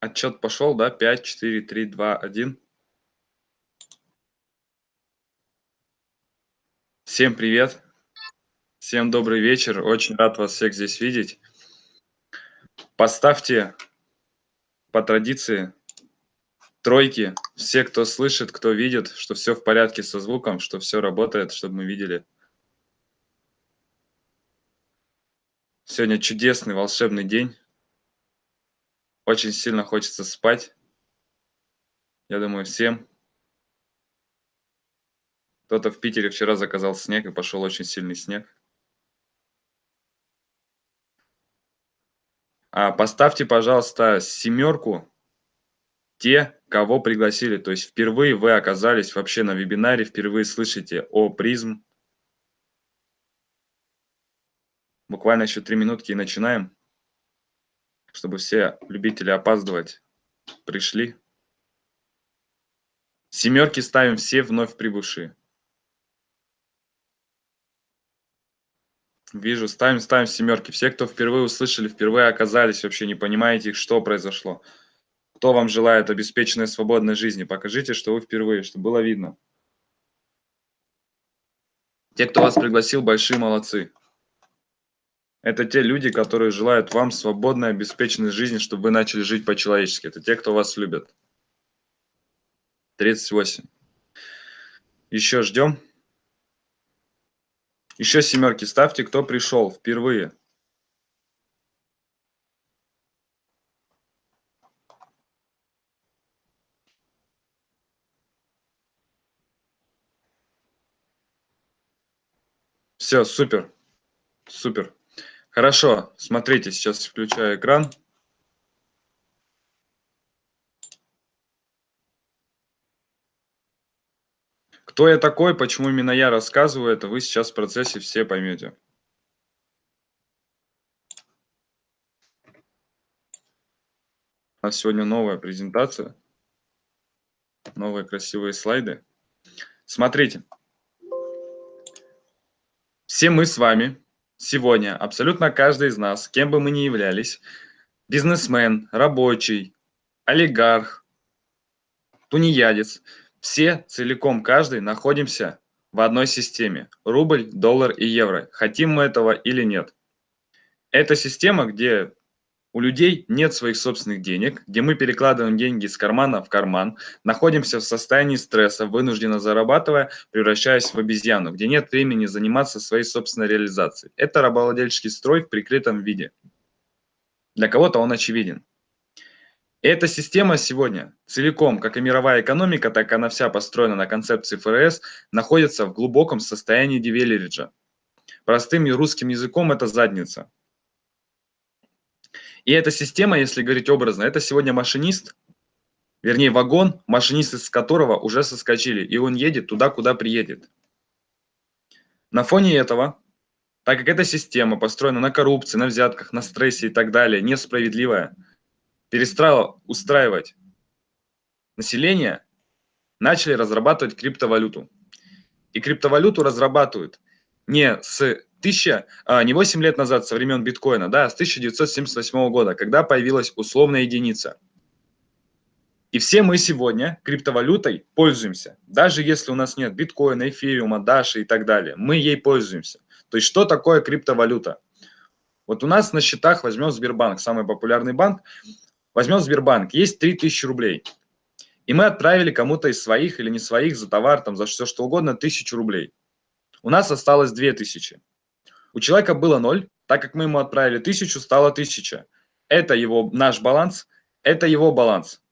Отчет пошел, да? 5, 4, 3, 2, 1. Всем привет. Всем добрый вечер. Очень рад вас всех здесь видеть. Поставьте по традиции тройки. Все, кто слышит, кто видит, что все в порядке со звуком, что все работает, чтобы мы видели. Сегодня чудесный, волшебный день. Очень сильно хочется спать. Я думаю, всем. Кто-то в Питере вчера заказал снег, и пошел очень сильный снег. А поставьте, пожалуйста, семерку те, кого пригласили. То есть впервые вы оказались вообще на вебинаре, впервые слышите о призм. Буквально еще три минутки и начинаем чтобы все любители опаздывать пришли. Семерки ставим все вновь прибывшие. Вижу, ставим, ставим семерки. Все, кто впервые услышали, впервые оказались, вообще не понимаете, что произошло. Кто вам желает обеспеченной свободной жизни, покажите, что вы впервые, чтобы было видно. Те, кто вас пригласил, большие молодцы. Это те люди, которые желают вам свободной, обеспеченной жизни, чтобы вы начали жить по-человечески. Это те, кто вас любит. 38. Еще ждем. Еще семерки ставьте, кто пришел впервые. Все, супер. Супер. Хорошо, смотрите, сейчас включаю экран. Кто я такой, почему именно я рассказываю это, вы сейчас в процессе все поймете. У нас сегодня новая презентация, новые красивые слайды. Смотрите, все мы с вами Сегодня абсолютно каждый из нас, кем бы мы ни являлись, бизнесмен, рабочий, олигарх, тунеядец, все целиком каждый находимся в одной системе – рубль, доллар и евро. Хотим мы этого или нет. Это система, где у людей нет своих собственных денег, где мы перекладываем деньги из кармана в карман, находимся в состоянии стресса, вынужденно зарабатывая, превращаясь в обезьяну, где нет времени заниматься своей собственной реализацией. Это рабовладельческий строй в прикрытом виде. Для кого-то он очевиден. Эта система сегодня целиком, как и мировая экономика, так и она вся построена на концепции ФРС, находится в глубоком состоянии девелериджа. Простым и русским языком это задница. И эта система, если говорить образно, это сегодня машинист, вернее вагон, машинист из которого уже соскочили, и он едет туда, куда приедет. На фоне этого, так как эта система построена на коррупции, на взятках, на стрессе и так далее, несправедливая, перестала устраивать население, начали разрабатывать криптовалюту. И криптовалюту разрабатывают не с тысяча, а, не 8 лет назад, со времен биткоина, да, с 1978 года, когда появилась условная единица. И все мы сегодня криптовалютой пользуемся. Даже если у нас нет биткоина, эфириума, даши и так далее, мы ей пользуемся. То есть что такое криптовалюта? Вот у нас на счетах, возьмем Сбербанк, самый популярный банк, возьмем Сбербанк, есть 3000 рублей. И мы отправили кому-то из своих или не своих за товар, там, за все что угодно, 1000 рублей. У нас осталось 2000. У человека было 0, так как мы ему отправили 1000, стало 1000. Это его, наш баланс, это его баланс.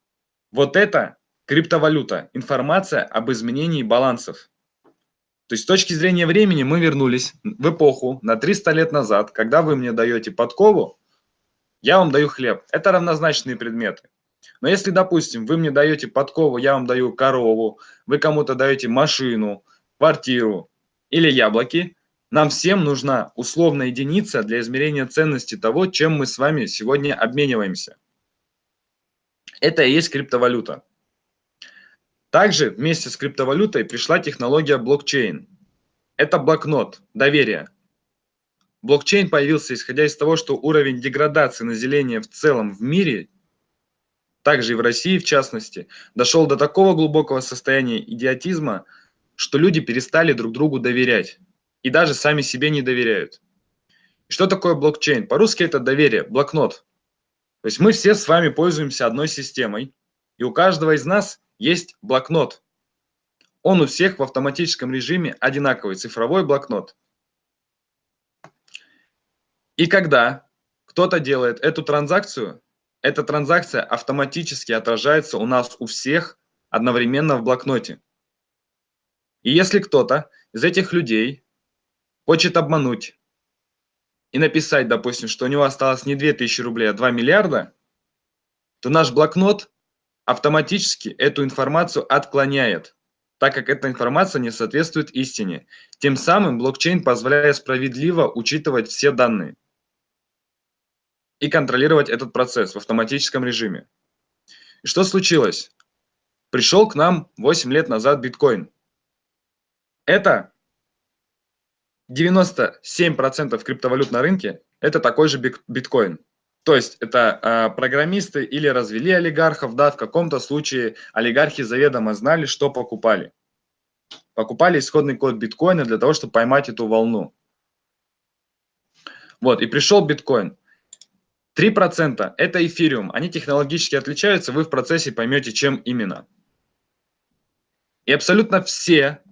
Вот это криптовалюта, информация об изменении балансов. То есть с точки зрения времени мы вернулись в эпоху на 300 лет назад, когда вы мне даете подкову, я вам даю хлеб. Это равнозначные предметы. Но если, допустим, вы мне даете подкову, я вам даю корову, вы кому-то даете машину, квартиру или яблоки, нам всем нужна условная единица для измерения ценности того, чем мы с вами сегодня обмениваемся. Это и есть криптовалюта. Также вместе с криптовалютой пришла технология блокчейн. Это блокнот, доверие. Блокчейн появился исходя из того, что уровень деградации населения в целом в мире, также и в России в частности, дошел до такого глубокого состояния идиотизма, что люди перестали друг другу доверять и даже сами себе не доверяют. Что такое блокчейн? По-русски это доверие, блокнот. То есть мы все с вами пользуемся одной системой, и у каждого из нас есть блокнот. Он у всех в автоматическом режиме одинаковый, цифровой блокнот. И когда кто-то делает эту транзакцию, эта транзакция автоматически отражается у нас у всех одновременно в блокноте. И если кто-то из этих людей хочет обмануть и написать, допустим, что у него осталось не 2000 рублей, а 2 миллиарда, то наш блокнот автоматически эту информацию отклоняет, так как эта информация не соответствует истине. Тем самым блокчейн позволяет справедливо учитывать все данные и контролировать этот процесс в автоматическом режиме. И что случилось? Пришел к нам 8 лет назад биткоин. Это 97% криптовалют на рынке – это такой же биткоин. То есть это э, программисты или развели олигархов, да, в каком-то случае олигархи заведомо знали, что покупали. Покупали исходный код биткоина для того, чтобы поймать эту волну. Вот, и пришел биткоин. 3% это эфириум. Они технологически отличаются, вы в процессе поймете, чем именно. И абсолютно все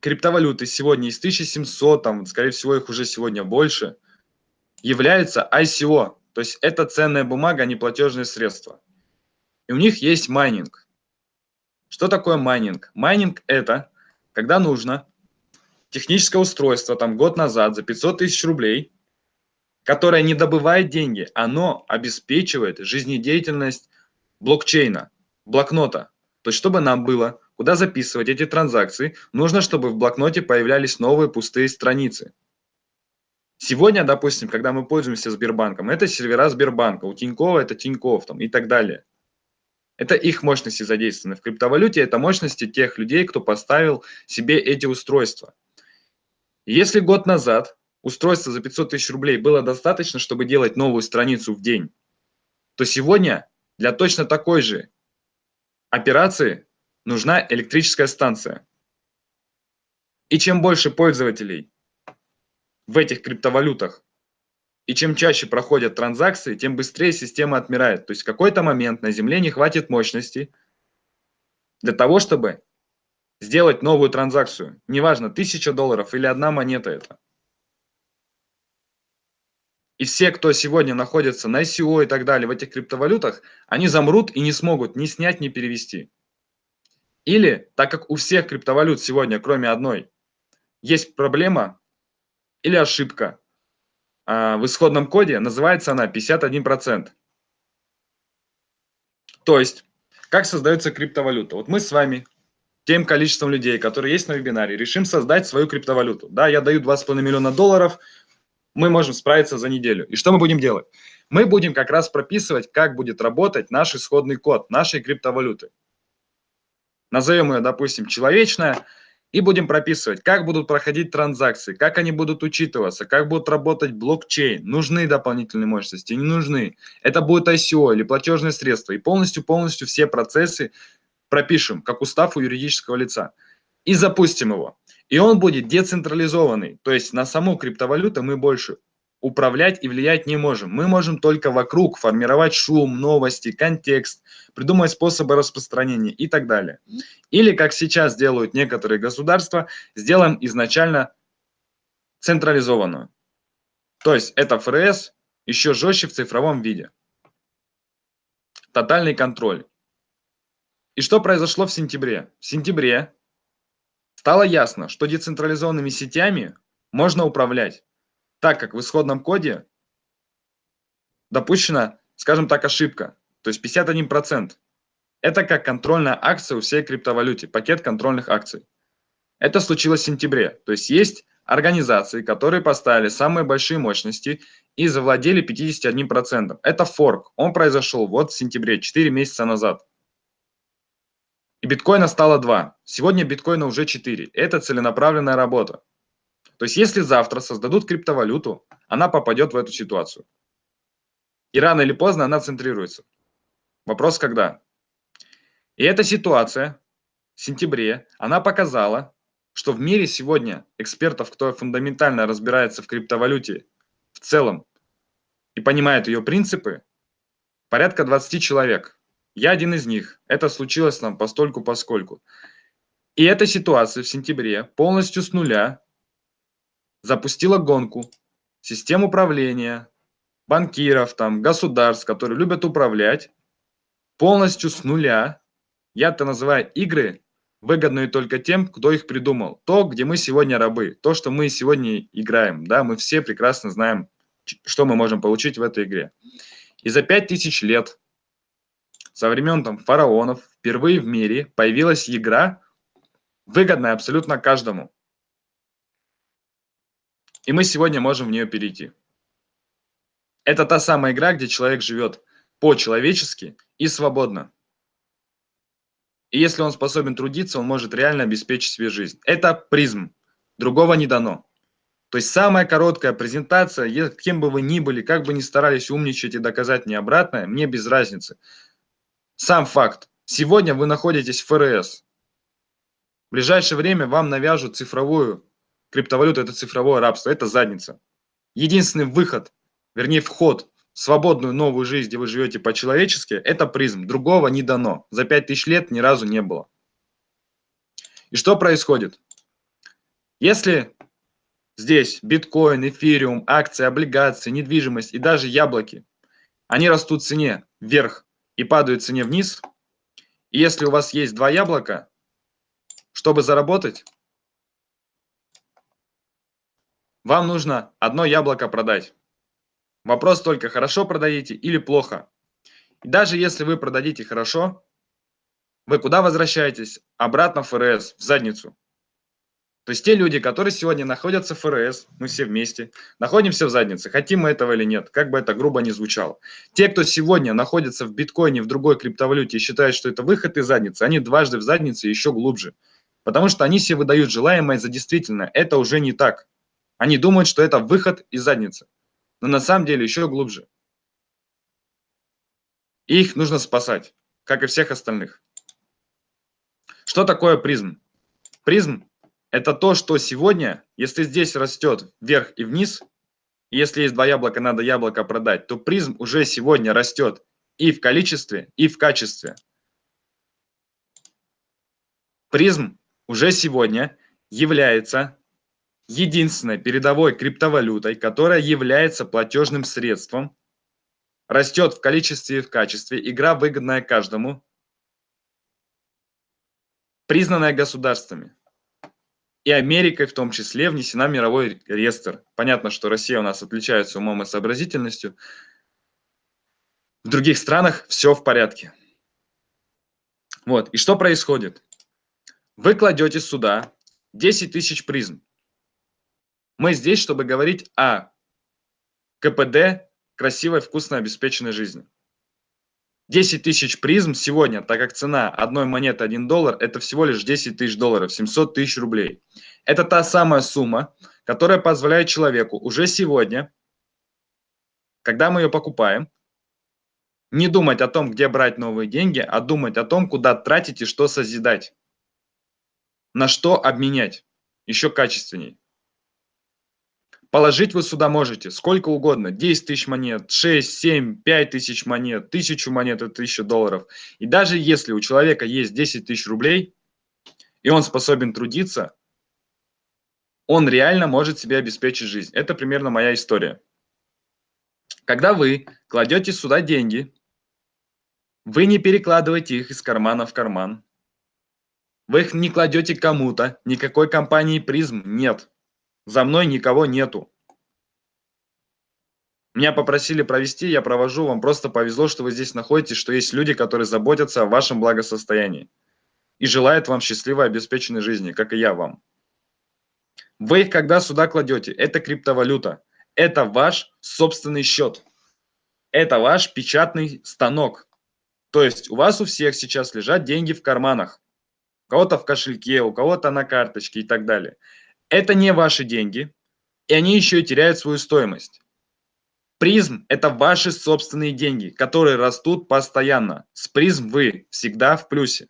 криптовалюты сегодня из 1700, там, скорее всего, их уже сегодня больше, являются ICO. То есть это ценная бумага, а не платежные средства. И у них есть майнинг. Что такое майнинг? Майнинг это, когда нужно техническое устройство, там год назад за 500 тысяч рублей – которое не добывает деньги, оно обеспечивает жизнедеятельность блокчейна, блокнота. То есть, чтобы нам было куда записывать эти транзакции, нужно, чтобы в блокноте появлялись новые пустые страницы. Сегодня, допустим, когда мы пользуемся Сбербанком, это сервера Сбербанка, у Тинькова это Тиньков там, и так далее. Это их мощности задействованы. В криптовалюте это мощности тех людей, кто поставил себе эти устройства. Если год назад устройства за 500 тысяч рублей было достаточно, чтобы делать новую страницу в день, то сегодня для точно такой же операции нужна электрическая станция. И чем больше пользователей в этих криптовалютах, и чем чаще проходят транзакции, тем быстрее система отмирает. То есть в какой-то момент на Земле не хватит мощности для того, чтобы сделать новую транзакцию. Неважно, 1000 долларов или одна монета это. И все, кто сегодня находится на ICO и так далее, в этих криптовалютах, они замрут и не смогут ни снять, ни перевести. Или, так как у всех криптовалют сегодня, кроме одной, есть проблема или ошибка а, в исходном коде, называется она 51%. То есть, как создается криптовалюта? Вот мы с вами, тем количеством людей, которые есть на вебинаре, решим создать свою криптовалюту. Да, я даю 2,5 миллиона долларов – мы можем справиться за неделю. И что мы будем делать? Мы будем как раз прописывать, как будет работать наш исходный код нашей криптовалюты. Назовем ее, допустим, человечная, и будем прописывать, как будут проходить транзакции, как они будут учитываться, как будут работать блокчейн, нужны дополнительные мощности, не нужны. Это будет ICO или платежные средства. И полностью-полностью все процессы пропишем, как устав у юридического лица. И запустим его. И он будет децентрализованный, то есть на саму криптовалюту мы больше управлять и влиять не можем. Мы можем только вокруг формировать шум, новости, контекст, придумать способы распространения и так далее. Или, как сейчас делают некоторые государства, сделаем изначально централизованную. То есть это ФРС еще жестче в цифровом виде. Тотальный контроль. И что произошло в сентябре? В сентябре Стало ясно, что децентрализованными сетями можно управлять, так как в исходном коде допущена, скажем так, ошибка, то есть 51%. Это как контрольная акция у всей криптовалюте, пакет контрольных акций. Это случилось в сентябре, то есть есть организации, которые поставили самые большие мощности и завладели 51%. Это форк, он произошел вот в сентябре, 4 месяца назад. И биткоина стало 2. Сегодня биткоина уже 4. Это целенаправленная работа. То есть если завтра создадут криптовалюту, она попадет в эту ситуацию. И рано или поздно она центрируется. Вопрос когда? И эта ситуация в сентябре, она показала, что в мире сегодня экспертов, кто фундаментально разбирается в криптовалюте в целом и понимает ее принципы, порядка 20 человек. Я один из них. Это случилось нам постольку поскольку. И эта ситуация в сентябре полностью с нуля запустила гонку систем управления, банкиров, там, государств, которые любят управлять, полностью с нуля. Я это называю игры, выгодные только тем, кто их придумал. То, где мы сегодня рабы, то, что мы сегодня играем, да, мы все прекрасно знаем, что мы можем получить в этой игре. И за 5000 лет, со времен там фараонов, впервые в мире появилась игра, выгодная абсолютно каждому. И мы сегодня можем в нее перейти. Это та самая игра, где человек живет по-человечески и свободно. И если он способен трудиться, он может реально обеспечить себе жизнь. Это призм. Другого не дано. То есть самая короткая презентация, кем бы вы ни были, как бы ни старались умничать и доказать мне обратное, мне без разницы. Сам факт. Сегодня вы находитесь в ФРС. В ближайшее время вам навяжут цифровую криптовалюту, это цифровое рабство, это задница. Единственный выход, вернее вход свободную новую жизнь, где вы живете по-человечески, это призм. Другого не дано. За 5000 лет ни разу не было. И что происходит? Если здесь биткоин, эфириум, акции, облигации, недвижимость и даже яблоки, они растут в цене вверх и падают в цене вниз, и если у вас есть два яблока, чтобы заработать, вам нужно одно яблоко продать. Вопрос только, хорошо продадите или плохо. И даже если вы продадите хорошо, вы куда возвращаетесь? Обратно в ФРС, в задницу. То есть те люди, которые сегодня находятся в ФРС, мы все вместе, находимся в заднице, хотим мы этого или нет, как бы это грубо ни звучало. Те, кто сегодня находится в биткоине, в другой криптовалюте и считают, что это выход из задницы, они дважды в заднице еще глубже. Потому что они себе выдают желаемое за действительное. Это уже не так. Они думают, что это выход из задницы но на самом деле еще глубже. Их нужно спасать, как и всех остальных. Что такое призм? Призм – это то, что сегодня, если здесь растет вверх и вниз, если есть два яблока, надо яблоко продать, то призм уже сегодня растет и в количестве, и в качестве. Призм уже сегодня является единственной передовой криптовалютой, которая является платежным средством, растет в количестве и в качестве, игра выгодная каждому, признанная государствами. И Америкой в том числе внесена в мировой реестр. Понятно, что Россия у нас отличается умом и сообразительностью. В других странах все в порядке. Вот, и что происходит? Вы кладете сюда 10 тысяч призм. Мы здесь, чтобы говорить о КПД красивой, вкусной, обеспеченной жизни. 10 тысяч призм сегодня, так как цена одной монеты 1 доллар, это всего лишь 10 тысяч долларов, 700 тысяч рублей. Это та самая сумма, которая позволяет человеку уже сегодня, когда мы ее покупаем, не думать о том, где брать новые деньги, а думать о том, куда тратить и что созидать. На что обменять еще качественней. Положить вы сюда можете сколько угодно, 10 тысяч монет, 6, 7, 5 тысяч монет, 1000 монет – это 1000 долларов. И даже если у человека есть 10 тысяч рублей, и он способен трудиться, он реально может себе обеспечить жизнь. Это примерно моя история. Когда вы кладете сюда деньги, вы не перекладываете их из кармана в карман. Вы их не кладете кому-то, никакой компании призм нет. За мной никого нету. Меня попросили провести, я провожу. Вам просто повезло, что вы здесь находитесь, что есть люди, которые заботятся о вашем благосостоянии и желают вам счастливой, обеспеченной жизни, как и я вам. Вы их когда сюда кладете, это криптовалюта, это ваш собственный счет, это ваш печатный станок. То есть у вас у всех сейчас лежат деньги в карманах. у кого-то в кошельке, у кого-то на карточке и так далее. Это не ваши деньги, и они еще и теряют свою стоимость. Призм – это ваши собственные деньги, которые растут постоянно. С призм вы всегда в плюсе.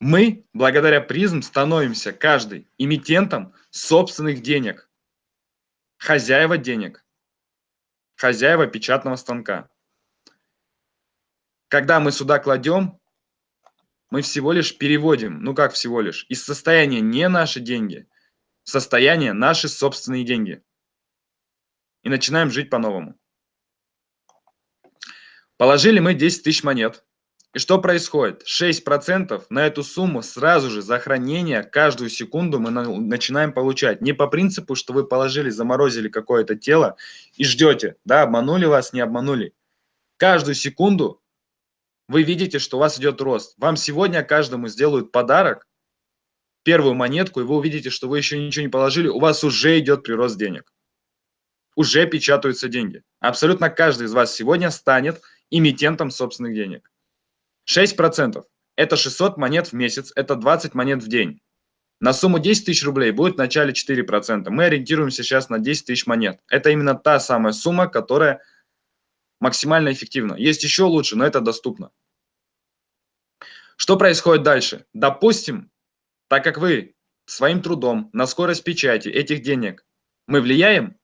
Мы, благодаря призм, становимся каждый эмитентом собственных денег, хозяева денег, хозяева печатного станка. Когда мы сюда кладем, мы всего лишь переводим, ну как всего лишь, из состояния не наши деньги, в состояние наши собственные деньги. И начинаем жить по-новому. Положили мы 10 тысяч монет. И что происходит? 6% на эту сумму сразу же за хранение каждую секунду мы начинаем получать. Не по принципу, что вы положили, заморозили какое-то тело и ждете, да, обманули вас, не обманули. Каждую секунду вы видите, что у вас идет рост. Вам сегодня каждому сделают подарок, первую монетку, и вы увидите, что вы еще ничего не положили, у вас уже идет прирост денег. Уже печатаются деньги. Абсолютно каждый из вас сегодня станет эмитентом собственных денег. 6% – это 600 монет в месяц, это 20 монет в день. На сумму 10 тысяч рублей будет в начале 4%. Мы ориентируемся сейчас на 10 тысяч монет. Это именно та самая сумма, которая максимально эффективна. Есть еще лучше, но это доступно. Что происходит дальше? Допустим, так как вы своим трудом на скорость печати этих денег мы влияем,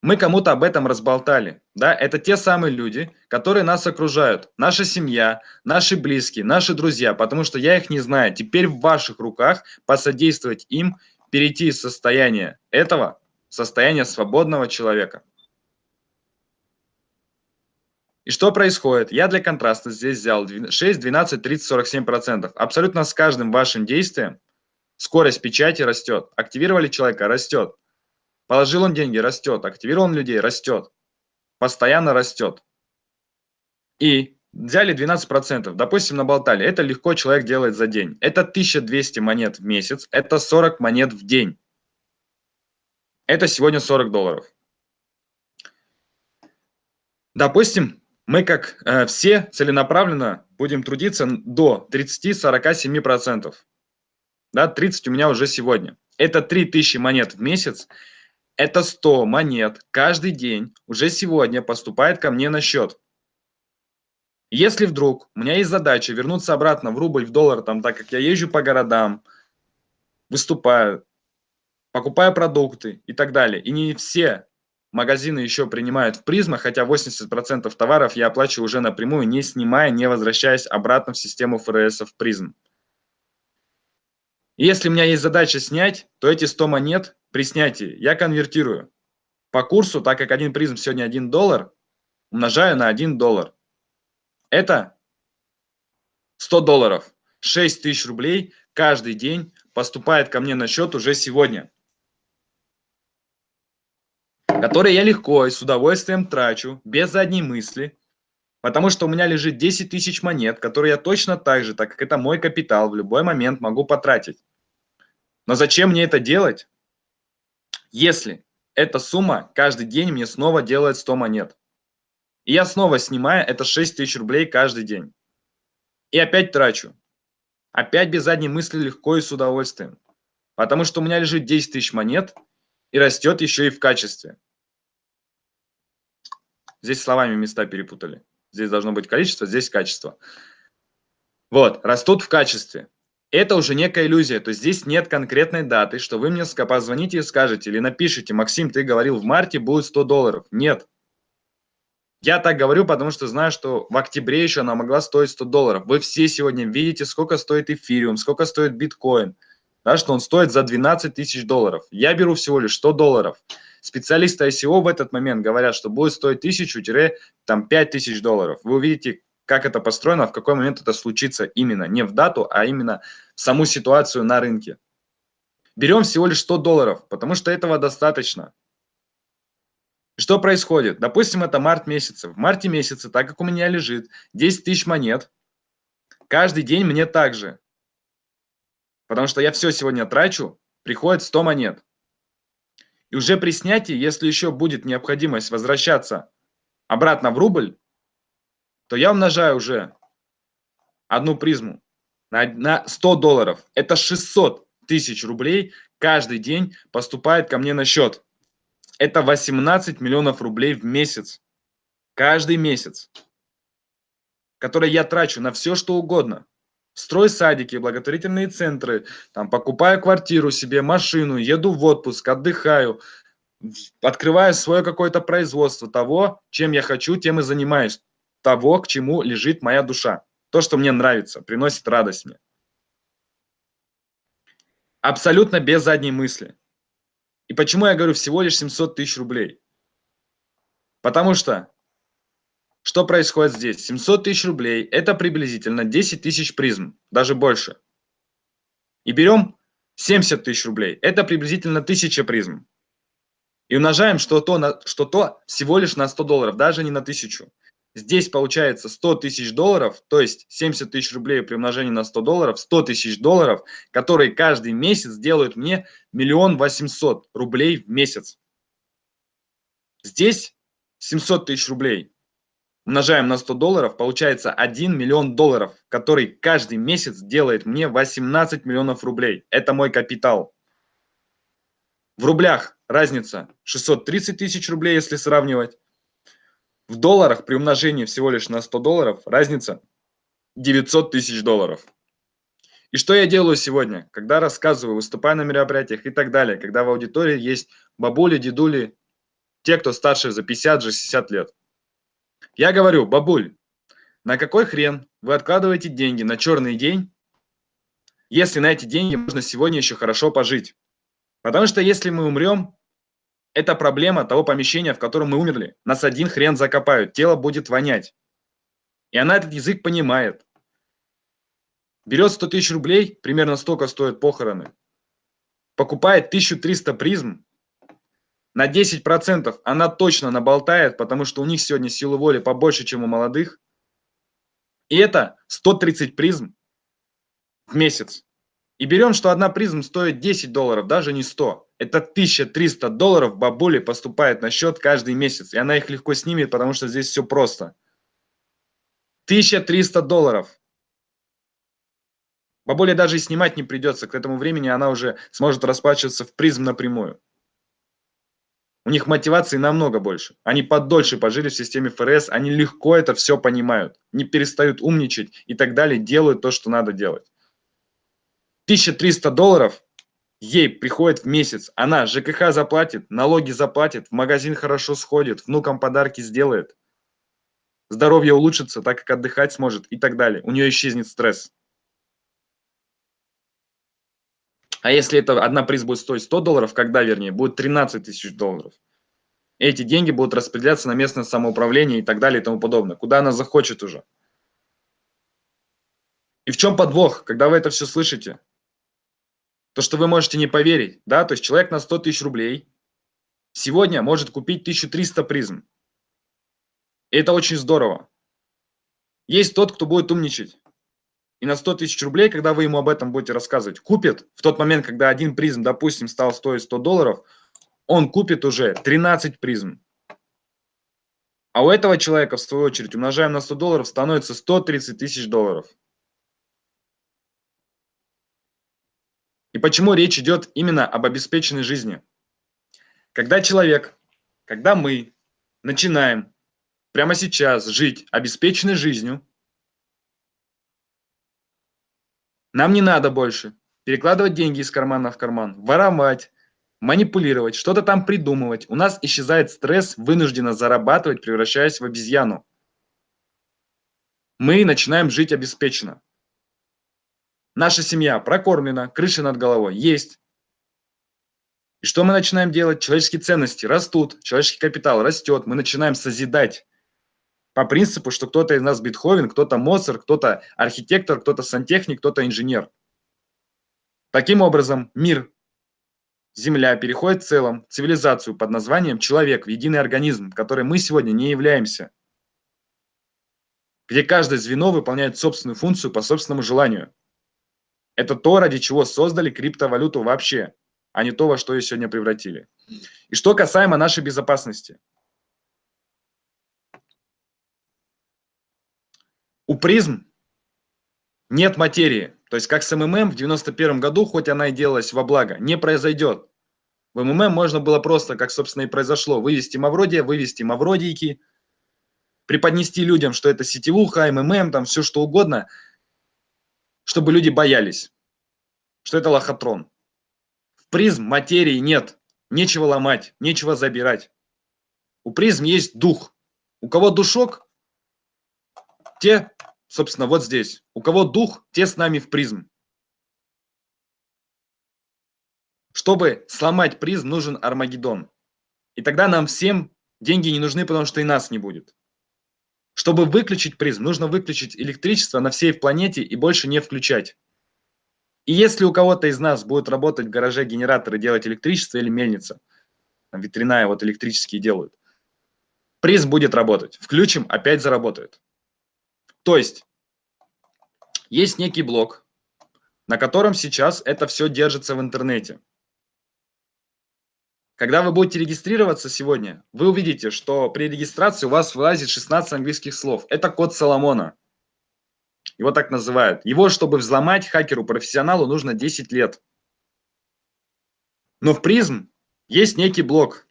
мы кому-то об этом разболтали. Да? Это те самые люди, которые нас окружают. Наша семья, наши близкие, наши друзья, потому что я их не знаю. Теперь в ваших руках посодействовать им перейти из состояния этого в состояние свободного человека. И что происходит? Я для контраста здесь взял 6, 12, 30, 47 процентов. Абсолютно с каждым вашим действием скорость печати растет. Активировали человека – растет. Положил он деньги, растет. Активировал он людей, растет. Постоянно растет. И взяли 12%, допустим, наболтали. Это легко человек делает за день. Это 1200 монет в месяц, это 40 монет в день. Это сегодня 40 долларов. Допустим, мы как э, все целенаправленно будем трудиться до 30-47%. Да, 30 у меня уже сегодня. Это 3000 монет в месяц, это 100 монет каждый день уже сегодня поступает ко мне на счет. Если вдруг у меня есть задача вернуться обратно в рубль, в доллар, там, так как я езжу по городам, выступаю, покупаю продукты и так далее, и не все магазины еще принимают в призмах, хотя 80% товаров я оплачиваю уже напрямую, не снимая, не возвращаясь обратно в систему ФРС в призм. Если у меня есть задача снять, то эти 100 монет при снятии я конвертирую по курсу, так как один призм сегодня 1 доллар, умножаю на 1 доллар. Это 100 долларов. 6 тысяч рублей каждый день поступает ко мне на счет уже сегодня. Которые я легко и с удовольствием трачу, без задней мысли. Потому что у меня лежит 10 тысяч монет, которые я точно так же, так как это мой капитал, в любой момент могу потратить. Но зачем мне это делать, если эта сумма каждый день мне снова делает 100 монет? И я снова снимаю, это 6 тысяч рублей каждый день. И опять трачу. Опять без задней мысли легко и с удовольствием. Потому что у меня лежит 10 тысяч монет и растет еще и в качестве. Здесь словами места перепутали. Здесь должно быть количество, здесь качество. Вот, растут в качестве это уже некая иллюзия, то есть здесь нет конкретной даты, что вы мне позвоните и скажете или напишите, Максим, ты говорил, в марте будет 100 долларов. Нет. Я так говорю, потому что знаю, что в октябре еще она могла стоить 100 долларов. Вы все сегодня видите, сколько стоит эфириум, сколько стоит биткоин, да, что он стоит за 12 тысяч долларов. Я беру всего лишь 100 долларов. Специалисты ICO в этот момент говорят, что будет стоить 1000-5 тысяч долларов. Вы увидите, как это построено, в какой момент это случится именно, не в дату, а именно в саму ситуацию на рынке. Берем всего лишь 100 долларов, потому что этого достаточно. Что происходит? Допустим, это март месяца. В марте месяце, так как у меня лежит 10 тысяч монет, каждый день мне также. Потому что я все сегодня трачу, приходит 100 монет. И уже при снятии, если еще будет необходимость возвращаться обратно в рубль, то я умножаю уже одну призму на, на 100 долларов. Это 600 тысяч рублей каждый день поступает ко мне на счет. Это 18 миллионов рублей в месяц. Каждый месяц. Которые я трачу на все, что угодно. Строй садики, благотворительные центры, там, покупаю квартиру себе, машину, еду в отпуск, отдыхаю, открываю свое какое-то производство того, чем я хочу, тем и занимаюсь, того, к чему лежит моя душа. То, что мне нравится, приносит радость мне. Абсолютно без задней мысли. И почему я говорю всего лишь 700 тысяч рублей? Потому что, что происходит здесь? 700 тысяч рублей – это приблизительно 10 тысяч призм, даже больше. И берем 70 тысяч рублей – это приблизительно 1000 призм. И умножаем что-то на, что -то всего лишь на 100 долларов, даже не на 1000. Здесь получается 100 тысяч долларов, то есть 70 тысяч рублей при умножении на 100 долларов, 100 тысяч долларов, которые каждый месяц делают мне миллион восемьсот рублей в месяц. Здесь 700 тысяч рублей умножаем на 100 долларов, получается 1 миллион долларов, который каждый месяц делает мне 18 миллионов рублей. Это мой капитал. В рублях разница 630 тысяч рублей, если сравнивать. В долларах при умножении всего лишь на 100 долларов разница 900 тысяч долларов. И что я делаю сегодня, когда рассказываю, выступаю на мероприятиях и так далее, когда в аудитории есть бабули, дедули, те, кто старше за 50-60 лет. Я говорю, бабуль, на какой хрен вы откладываете деньги на черный день, если на эти деньги можно сегодня еще хорошо пожить? Потому что если мы умрем, это проблема того помещения, в котором мы умерли. Нас один хрен закопают, тело будет вонять. И она этот язык понимает. Берет 100 тысяч рублей, примерно столько стоят похороны. Покупает 1300 призм. На 10% она точно наболтает, потому что у них сегодня силы воли побольше, чем у молодых. И это 130 призм в месяц. И берем, что одна призм стоит 10 долларов, даже не 100. Это 1300 долларов бабуле поступает на счет каждый месяц. И она их легко снимет, потому что здесь все просто. 1300 долларов. Бабуле даже и снимать не придется. К этому времени она уже сможет расплачиваться в призм напрямую. У них мотивации намного больше. Они подольше пожили в системе ФРС, они легко это все понимают, не перестают умничать и так далее, делают то, что надо делать. 1300 долларов ей приходит в месяц, она ЖКХ заплатит, налоги заплатит, в магазин хорошо сходит, внукам подарки сделает, здоровье улучшится, так как отдыхать сможет и так далее. У нее исчезнет стресс. А если это одна приз будет стоить 100 долларов, когда, вернее, будет 13 тысяч долларов. Эти деньги будут распределяться на местное самоуправление и так далее и тому подобное, куда она захочет уже. И в чем подвох, когда вы это все слышите? то, что вы можете не поверить, да, то есть человек на 100 тысяч рублей сегодня может купить 1300 призм. И это очень здорово. Есть тот, кто будет умничать. И на 100 тысяч рублей, когда вы ему об этом будете рассказывать, купит в тот момент, когда один призм, допустим, стал стоить 100 долларов, он купит уже 13 призм. А у этого человека, в свою очередь, умножаем на 100 долларов, становится 130 тысяч долларов. И почему речь идет именно об обеспеченной жизни? Когда человек, когда мы начинаем прямо сейчас жить обеспеченной жизнью, нам не надо больше перекладывать деньги из кармана в карман, воровать, манипулировать, что-то там придумывать. У нас исчезает стресс вынужденно зарабатывать, превращаясь в обезьяну. Мы начинаем жить обеспеченно. Наша семья прокормлена, крыша над головой есть. И что мы начинаем делать? Человеческие ценности растут, человеческий капитал растет, мы начинаем созидать. По принципу, что кто-то из нас Бетховен, кто-то Моцарт, кто-то архитектор, кто-то сантехник, кто-то инженер. Таким образом, мир, Земля переходит в целом цивилизацию под названием человек, в единый организм, который мы сегодня не являемся. Где каждое звено выполняет собственную функцию по собственному желанию. Это то, ради чего создали криптовалюту вообще, а не то, во что ее сегодня превратили. И что касаемо нашей безопасности. У PRIZM нет материи. То есть как с МММ в 91 году, хоть она и делалась во благо, не произойдет. В МММ можно было просто, как собственно и произошло, вывести Мавродия, вывести Мавродийки, преподнести людям, что это сетевуха, МММ, там все что угодно, чтобы люди боялись, что это лохотрон. В PRIZM материи нет, нечего ломать, нечего забирать. У призм есть дух. У кого душок, те, собственно, вот здесь. У кого дух, те с нами в призм. Чтобы сломать призм, нужен Армагеддон. И тогда нам всем деньги не нужны, потому что и нас не будет. Чтобы выключить призм, нужно выключить электричество на всей планете и больше не включать. И если у кого-то из нас будет работать в гараже генератор и делать электричество или мельница, там ветряная вот электрические делают, призм будет работать. Включим, опять заработает. То есть, есть некий блок, на котором сейчас это все держится в интернете. Когда вы будете регистрироваться сегодня, вы увидите, что при регистрации у вас вылазит 16 английских слов. Это код Соломона. Его так называют. Его, чтобы взломать хакеру-профессионалу, нужно 10 лет. Но в призм есть некий блок,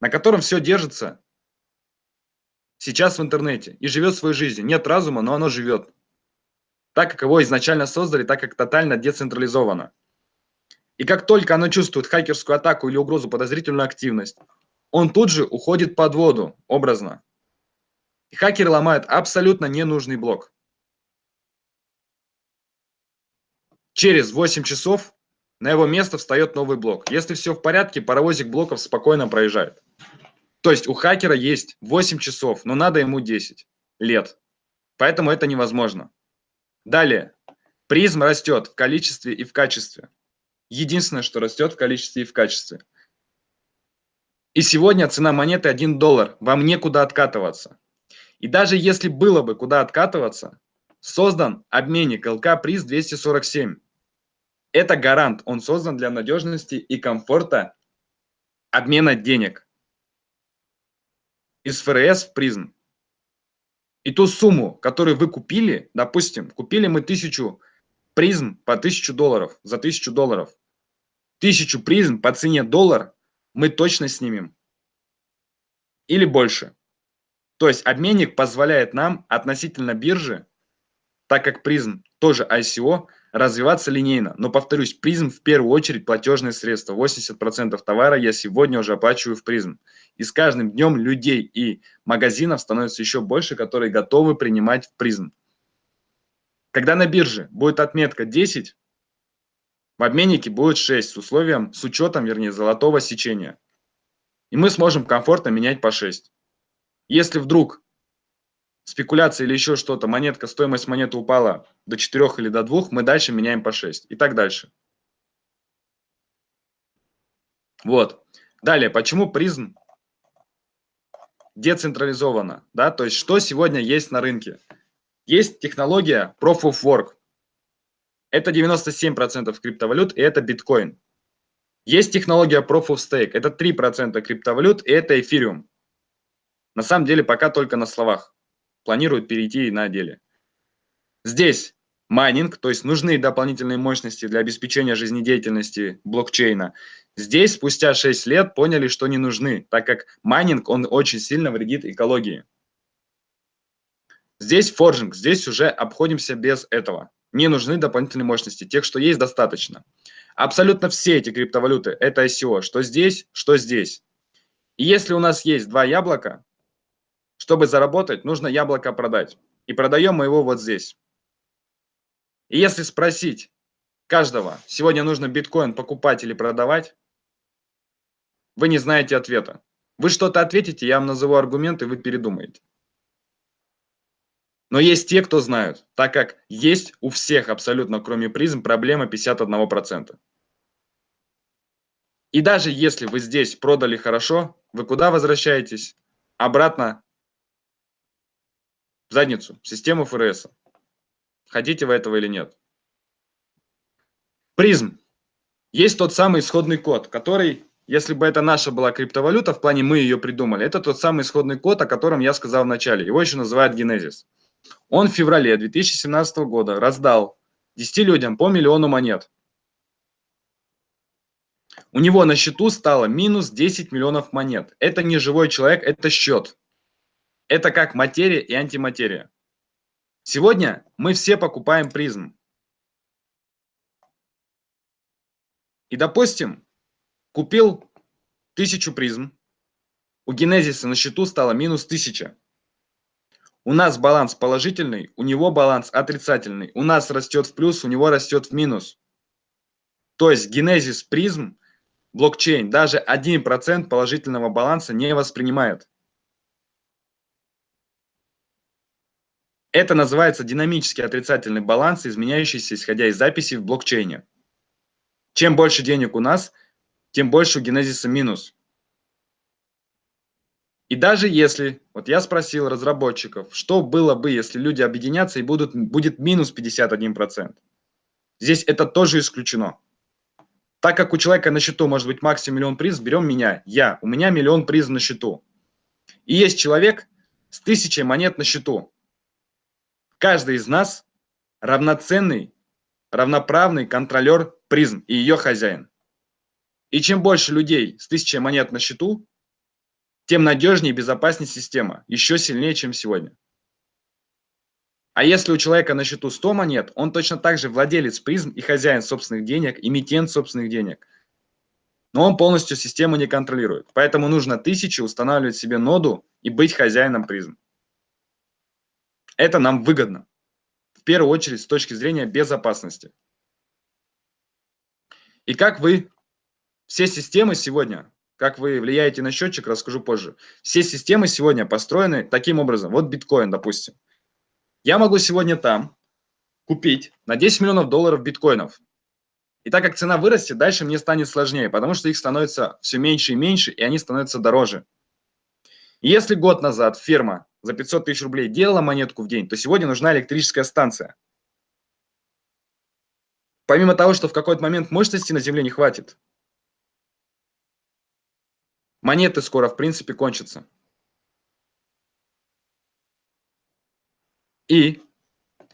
на котором все держится сейчас в интернете и живет свою жизнь. Нет разума, но оно живет. Так, как его изначально создали, так как тотально децентрализовано. И как только оно чувствует хакерскую атаку или угрозу, подозрительную активность, он тут же уходит под воду, образно. И хакеры ломают абсолютно ненужный блок. Через 8 часов на его место встает новый блок. Если все в порядке, паровозик блоков спокойно проезжает. То есть у хакера есть 8 часов, но надо ему 10 лет. Поэтому это невозможно. Далее. Призм растет в количестве и в качестве единственное, что растет в количестве и в качестве. И сегодня цена монеты 1 доллар, вам некуда откатываться. И даже если было бы куда откатываться, создан обменник ЛК приз 247. Это гарант, он создан для надежности и комфорта обмена денег из ФРС в призм. И ту сумму, которую вы купили, допустим, купили мы тысячу призм по 1000 долларов, за 1000 долларов. Тысячу призм по цене доллар мы точно снимем. Или больше. То есть обменник позволяет нам относительно биржи, так как призм тоже ICO, развиваться линейно. Но повторюсь, призм в первую очередь платежное средство. 80% товара я сегодня уже оплачиваю в призм. И с каждым днем людей и магазинов становится еще больше, которые готовы принимать в призм. Когда на бирже будет отметка 10, в обменнике будет 6 с условием, с учетом, вернее, золотого сечения. И мы сможем комфортно менять по 6. Если вдруг спекуляция или еще что-то, монетка, стоимость монеты упала до 4 или до 2, мы дальше меняем по 6 и так дальше. Вот. Далее, почему призм децентрализована? Да? То есть, что сегодня есть на рынке? Есть технология Proof of Work. Это 97% криптовалют, и это биткоин. Есть технология Proof of Stake. Это 3% криптовалют, и это эфириум. На самом деле пока только на словах. Планируют перейти на деле. Здесь майнинг, то есть нужны дополнительные мощности для обеспечения жизнедеятельности блокчейна. Здесь спустя 6 лет поняли, что не нужны, так как майнинг, он очень сильно вредит экологии. Здесь forging, здесь уже обходимся без этого. Не нужны дополнительные мощности, тех, что есть, достаточно. Абсолютно все эти криптовалюты – это ICO, что здесь, что здесь. И если у нас есть два яблока, чтобы заработать, нужно яблоко продать. И продаем мы его вот здесь. И если спросить каждого, сегодня нужно биткоин покупать или продавать, вы не знаете ответа. Вы что-то ответите, я вам назову аргументы, вы передумаете. Но есть те, кто знают, так как есть у всех абсолютно, кроме призм, проблема 51%. И даже если вы здесь продали хорошо, вы куда возвращаетесь? Обратно в задницу, в систему ФРС. Хотите вы этого или нет? Призм. Есть тот самый исходный код, который, если бы это наша была криптовалюта, в плане мы ее придумали, это тот самый исходный код, о котором я сказал в начале. Его еще называют генезис. Он в феврале 2017 года раздал 10 людям по миллиону монет. У него на счету стало минус 10 миллионов монет. Это не живой человек, это счет. Это как материя и антиматерия. Сегодня мы все покупаем призм. И, допустим, купил тысячу призм, у Генезиса на счету стало минус 1000. У нас баланс положительный, у него баланс отрицательный. У нас растет в плюс, у него растет в минус. То есть Генезис призм, блокчейн, даже 1% положительного баланса не воспринимает. Это называется динамический отрицательный баланс, изменяющийся исходя из записи в блокчейне. Чем больше денег у нас, тем больше у генезиса минус. И даже если, вот я спросил разработчиков, что было бы, если люди объединятся и будут, будет минус 51%. Здесь это тоже исключено. Так как у человека на счету может быть максимум миллион приз, берем меня, я, у меня миллион приз на счету. И есть человек с тысячей монет на счету. Каждый из нас равноценный, равноправный контролер призм и ее хозяин. И чем больше людей с тысячей монет на счету, тем надежнее и безопаснее система, еще сильнее, чем сегодня. А если у человека на счету 100 монет, он точно так же владелец призм и хозяин собственных денег, эмитент собственных денег. Но он полностью систему не контролирует. Поэтому нужно тысячи устанавливать себе ноду и быть хозяином призм. Это нам выгодно. В первую очередь с точки зрения безопасности. И как вы, все системы сегодня, как вы влияете на счетчик, расскажу позже. Все системы сегодня построены таким образом. Вот биткоин, допустим. Я могу сегодня там купить на 10 миллионов долларов биткоинов. И так как цена вырастет, дальше мне станет сложнее, потому что их становится все меньше и меньше, и они становятся дороже. Если год назад фирма за 500 тысяч рублей делала монетку в день, то сегодня нужна электрическая станция. Помимо того, что в какой-то момент мощности на Земле не хватит, монеты скоро, в принципе, кончатся. И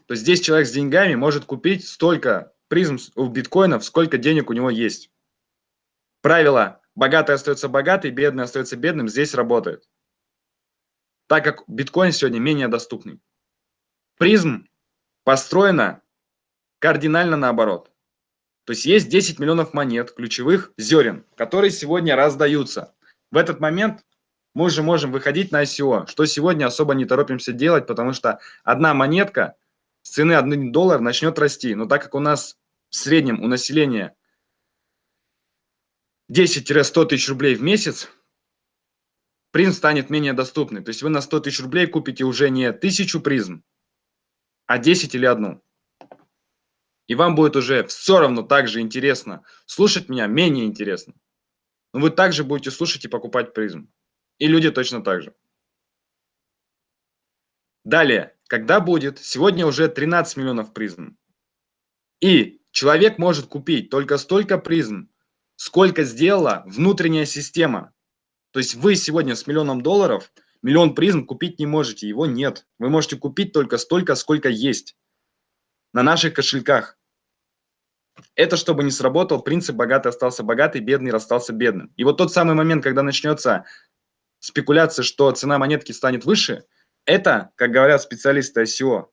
то здесь человек с деньгами может купить столько призм у биткоинов, сколько денег у него есть. Правило «богатый остается богатый, бедный остается бедным» здесь работает так как биткоин сегодня менее доступный. Призм построена кардинально наоборот. То есть есть 10 миллионов монет, ключевых зерен, которые сегодня раздаются. В этот момент мы уже можем выходить на ICO, что сегодня особо не торопимся делать, потому что одна монетка с цены 1 доллар начнет расти. Но так как у нас в среднем у населения 10-100 тысяч рублей в месяц, призм станет менее доступный. То есть вы на 100 тысяч рублей купите уже не тысячу призм, а 10 или одну. И вам будет уже все равно так же интересно. Слушать меня менее интересно. Но вы также будете слушать и покупать призм. И люди точно так же. Далее, когда будет? Сегодня уже 13 миллионов призм. И человек может купить только столько призм, сколько сделала внутренняя система. То есть вы сегодня с миллионом долларов миллион призм купить не можете, его нет. Вы можете купить только столько, сколько есть на наших кошельках. Это чтобы не сработал принцип «богатый остался богатый, бедный расстался бедным». И вот тот самый момент, когда начнется спекуляция, что цена монетки станет выше, это, как говорят специалисты ICO,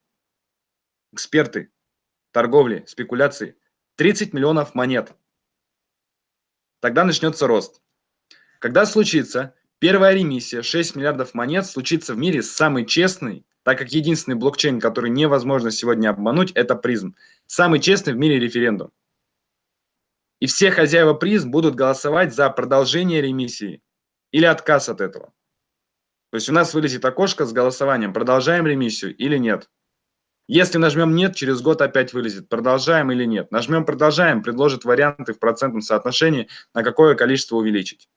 эксперты торговли, спекуляции, 30 миллионов монет. Тогда начнется рост. Когда случится первая ремиссия 6 миллиардов монет, случится в мире самый честный, так как единственный блокчейн, который невозможно сегодня обмануть, это призм. Самый честный в мире референдум. И все хозяева призм будут голосовать за продолжение ремиссии или отказ от этого. То есть у нас вылезет окошко с голосованием, продолжаем ремиссию или нет. Если нажмем «нет», через год опять вылезет, продолжаем или нет. Нажмем «продолжаем», предложит варианты в процентном соотношении, на какое количество увеличить.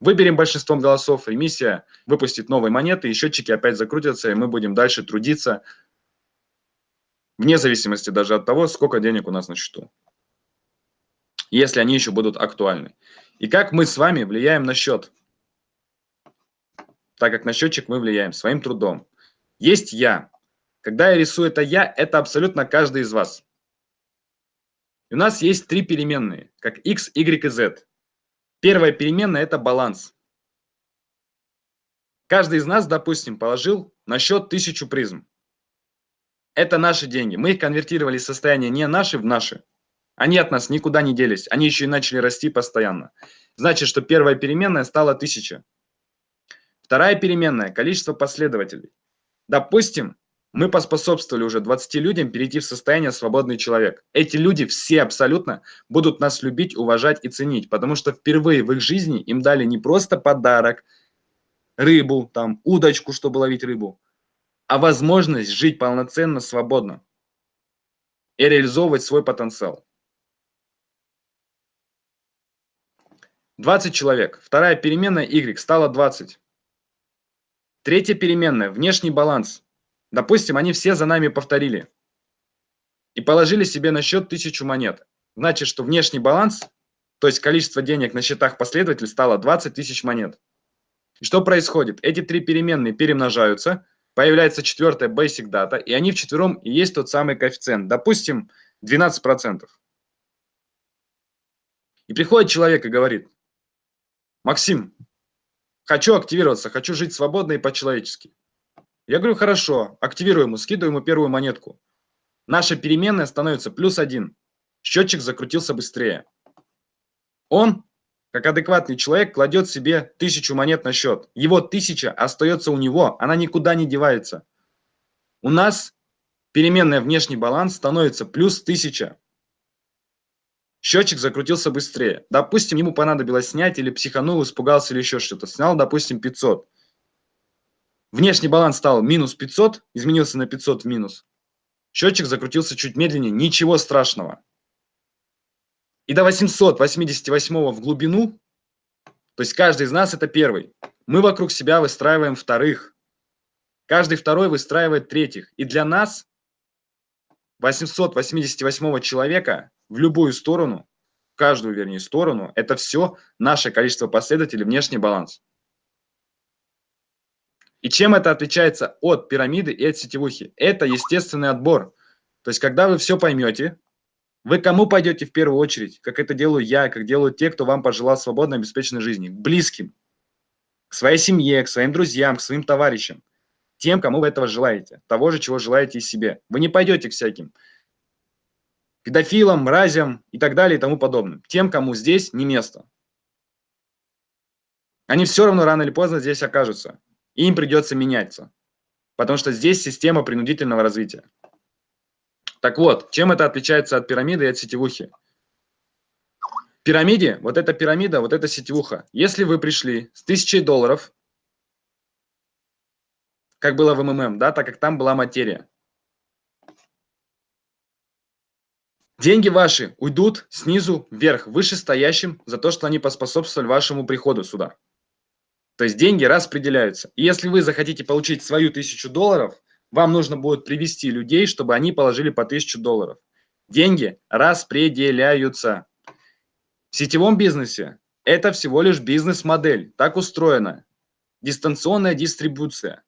Выберем большинством голосов, ремиссия выпустит новые монеты, и счетчики опять закрутятся, и мы будем дальше трудиться, вне зависимости даже от того, сколько денег у нас на счету, если они еще будут актуальны. И как мы с вами влияем на счет? Так как на счетчик мы влияем своим трудом. Есть я. Когда я рисую это я, это абсолютно каждый из вас. И у нас есть три переменные, как x, y и z. Первая переменная – это баланс. Каждый из нас, допустим, положил на счет тысячу призм. Это наши деньги. Мы их конвертировали из состояния не наши в наши. Они от нас никуда не делись. Они еще и начали расти постоянно. Значит, что первая переменная стала 1000. Вторая переменная – количество последователей. Допустим, мы поспособствовали уже 20 людям перейти в состояние свободный человек. Эти люди все абсолютно будут нас любить, уважать и ценить, потому что впервые в их жизни им дали не просто подарок – рыбу, там, удочку, чтобы ловить рыбу, а возможность жить полноценно, свободно и реализовывать свой потенциал. 20 человек. Вторая переменная y стала 20. Третья переменная – внешний баланс. Допустим, они все за нами повторили и положили себе на счет 1000 монет. Значит, что внешний баланс, то есть количество денег на счетах последователей, стало 20 тысяч монет. И что происходит? Эти три переменные перемножаются, появляется четвертая basic data, и они вчетвером и есть тот самый коэффициент. Допустим, 12%. И приходит человек и говорит, Максим, хочу активироваться, хочу жить свободно и по-человечески. Я говорю, хорошо, активируй ему, скидываю ему первую монетку. Наша переменная становится плюс один. Счетчик закрутился быстрее. Он как адекватный человек кладет себе тысячу монет на счет. Его тысяча остается у него, она никуда не девается. У нас переменная внешний баланс становится плюс тысяча. Счетчик закрутился быстрее. Допустим, ему понадобилось снять или психанул, испугался или еще что-то. Снял, допустим, 500. Внешний баланс стал минус 500, изменился на 500 в минус. Счетчик закрутился чуть медленнее, ничего страшного и до 888 в глубину, то есть каждый из нас это первый, мы вокруг себя выстраиваем вторых. Каждый второй выстраивает третьих. И для нас 888 человека в любую сторону, в каждую, вернее, сторону, это все наше количество последователей, внешний баланс. И чем это отличается от пирамиды и от сетевухи? Это естественный отбор. То есть, когда вы все поймете, вы кому пойдете в первую очередь, как это делаю я, как делают те, кто вам пожелал свободной, обеспеченной жизни? К близким, к своей семье, к своим друзьям, к своим товарищам. Тем, кому вы этого желаете. Того же, чего желаете и себе. Вы не пойдете к всяким педофилам, мразям и так далее и тому подобным. Тем, кому здесь не место. Они все равно рано или поздно здесь окажутся. И им придется меняться. Потому что здесь система принудительного развития. Так вот, чем это отличается от пирамиды и от сетевухи? В пирамиде, вот эта пирамида, вот эта сетевуха. Если вы пришли с тысячей долларов, как было в МММ, да, так как там была материя, Деньги ваши уйдут снизу вверх, вышестоящим за то, что они поспособствовали вашему приходу сюда. То есть деньги распределяются. И если вы захотите получить свою тысячу долларов, вам нужно будет привести людей, чтобы они положили по 1000 долларов. Деньги распределяются. В сетевом бизнесе это всего лишь бизнес-модель. Так устроена. Дистанционная дистрибуция.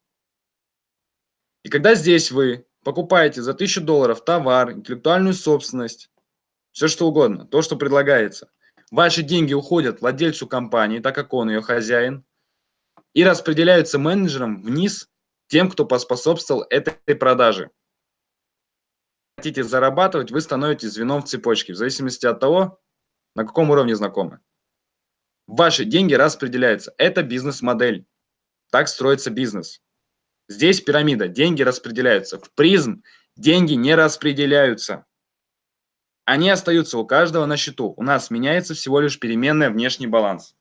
И когда здесь вы покупаете за 1000 долларов товар, интеллектуальную собственность, все что угодно, то, что предлагается, ваши деньги уходят владельцу компании, так как он ее хозяин, и распределяются менеджером вниз тем, кто поспособствовал этой продаже. Хотите зарабатывать, вы становитесь звеном в цепочке, в зависимости от того, на каком уровне знакомы. Ваши деньги распределяются. Это бизнес-модель. Так строится бизнес. Здесь пирамида. Деньги распределяются. В призм деньги не распределяются. Они остаются у каждого на счету. У нас меняется всего лишь переменная внешний баланс.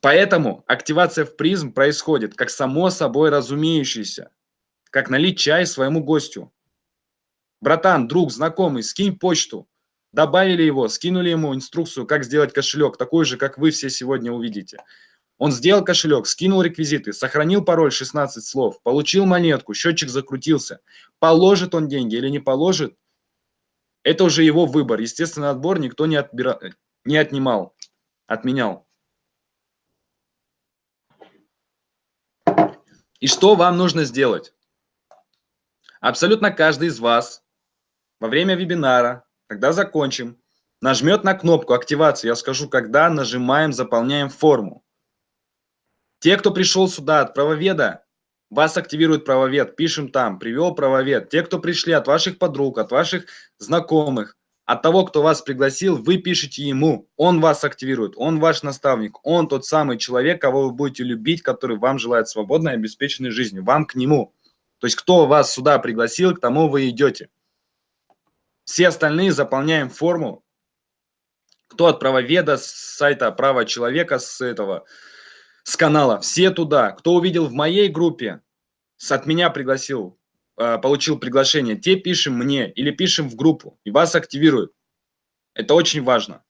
Поэтому активация в призм происходит как само собой разумеющееся, как налить чай своему гостю. Братан, друг, знакомый, скинь почту. Добавили его, скинули ему инструкцию, как сделать кошелек, такой же, как вы все сегодня увидите. Он сделал кошелек, скинул реквизиты, сохранил пароль 16 слов, получил монетку, счетчик закрутился. Положит он деньги или не положит, это уже его выбор. Естественный отбор никто не, отбира... не отнимал, отменял. И что вам нужно сделать? Абсолютно каждый из вас во время вебинара, когда закончим, нажмет на кнопку активации. Я скажу, когда нажимаем, заполняем форму. Те, кто пришел сюда от правоведа, вас активирует правовед, пишем там, привел правовед. Те, кто пришли от ваших подруг, от ваших знакомых, от того, кто вас пригласил, вы пишете ему, он вас активирует, он ваш наставник, он тот самый человек, кого вы будете любить, который вам желает свободной и обеспеченной жизни, вам к нему. То есть кто вас сюда пригласил, к тому вы идете. Все остальные заполняем форму. Кто от правоведа, с сайта права человека, с этого, с канала, все туда. Кто увидел в моей группе, от меня пригласил, получил приглашение, те пишем мне или пишем в группу, и вас активируют. Это очень важно.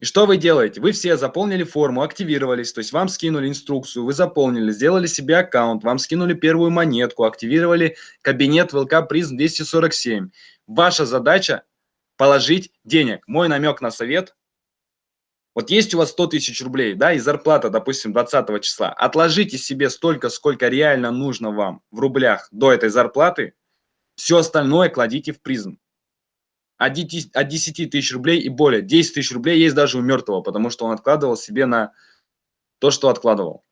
И что вы делаете? Вы все заполнили форму, активировались, то есть вам скинули инструкцию, вы заполнили, сделали себе аккаунт, вам скинули первую монетку, активировали кабинет ВЛК Призм 247. Ваша задача положить денег. Мой намек на совет вот есть у вас 100 тысяч рублей, да, и зарплата, допустим, 20 числа. Отложите себе столько, сколько реально нужно вам в рублях до этой зарплаты. Все остальное кладите в призм. От 10 тысяч рублей и более. 10 тысяч рублей есть даже у мертвого, потому что он откладывал себе на то, что откладывал.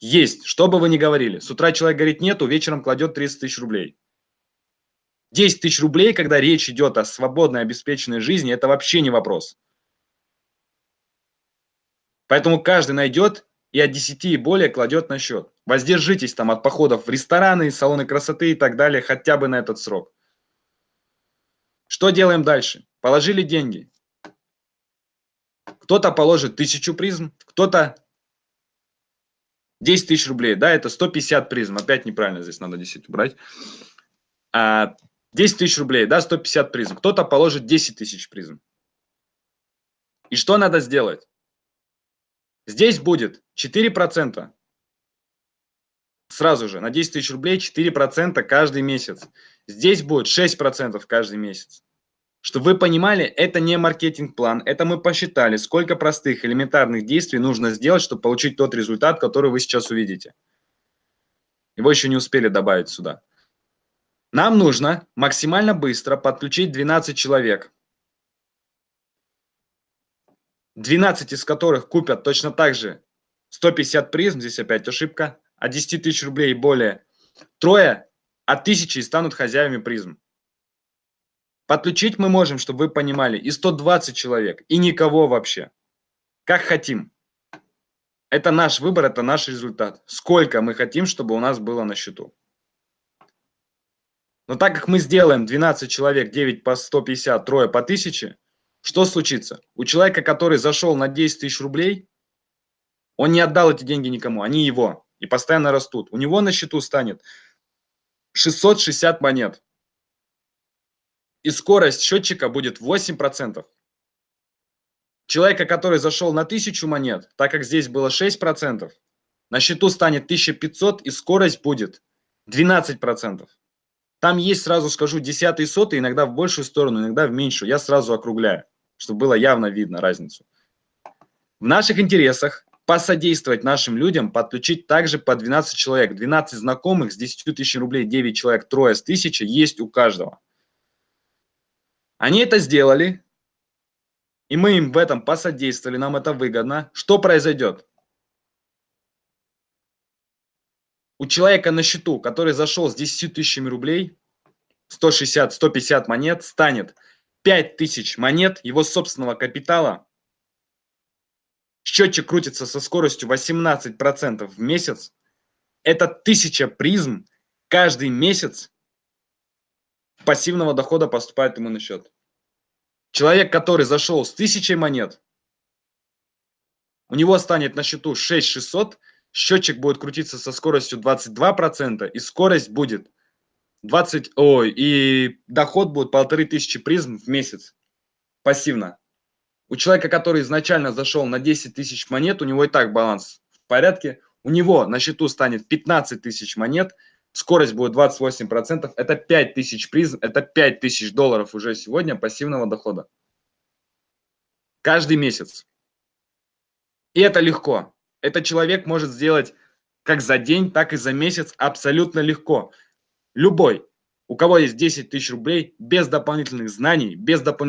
Есть, что бы вы ни говорили. С утра человек говорит нету, вечером кладет 30 тысяч рублей. 10 тысяч рублей, когда речь идет о свободной, обеспеченной жизни, это вообще не вопрос. Поэтому каждый найдет и от 10 и более кладет на счет. Воздержитесь там от походов в рестораны, салоны красоты и так далее хотя бы на этот срок. Что делаем дальше? Положили деньги. Кто-то положит тысячу призм, кто-то 10 тысяч рублей. Да, это 150 призм. Опять неправильно, здесь надо 10 убрать. А, 10 тысяч рублей, да, 150 призм. Кто-то положит 10 тысяч призм. И что надо сделать? Здесь будет 4%. Сразу же, на 10 тысяч рублей 4% каждый месяц. Здесь будет 6% каждый месяц. Чтобы вы понимали, это не маркетинг-план, это мы посчитали, сколько простых элементарных действий нужно сделать, чтобы получить тот результат, который вы сейчас увидите. Его еще не успели добавить сюда. Нам нужно максимально быстро подключить 12 человек. 12 из которых купят точно так же 150 призм, здесь опять ошибка, от 10 тысяч рублей и более. Трое от тысячи станут хозяевами призм. Подключить мы можем, чтобы вы понимали, и 120 человек, и никого вообще. Как хотим. Это наш выбор, это наш результат. Сколько мы хотим, чтобы у нас было на счету. Но так как мы сделаем 12 человек, 9 по 150, трое по 1000, что случится? У человека, который зашел на 10 тысяч рублей, он не отдал эти деньги никому, они его, и постоянно растут. У него на счету станет 660 монет. И скорость счетчика будет 8%. Человека, который зашел на 1000 монет, так как здесь было 6%, на счету станет 1500 и скорость будет 12%. Там есть, сразу скажу, десятый, сотый, иногда в большую сторону, иногда в меньшую. Я сразу округляю, чтобы было явно видно разницу. В наших интересах посодействовать нашим людям, подключить также по 12 человек. 12 знакомых с 10 тысяч рублей, 9 человек, трое с 1000 есть у каждого. Они это сделали, и мы им в этом посодействовали, нам это выгодно. Что произойдет? у человека на счету, который зашел с 10 тысячами рублей, 160, 150 монет, станет 5 тысяч монет его собственного капитала. Счетчик крутится со скоростью 18% в месяц. Это 1000 призм каждый месяц пассивного дохода поступает ему на счет. Человек, который зашел с 1000 монет, у него станет на счету 6600, счетчик будет крутиться со скоростью 22%, и скорость будет 20, ой, и доход будет полторы тысячи призм в месяц пассивно. У человека, который изначально зашел на 10 тысяч монет, у него и так баланс в порядке, у него на счету станет 15 тысяч монет, скорость будет 28%, это 5 тысяч призм, это 5 тысяч долларов уже сегодня пассивного дохода. Каждый месяц. И это легко. Этот человек может сделать как за день, так и за месяц абсолютно легко. Любой. у кого есть 10 тысяч рублей, без дополнительных знаний, без допол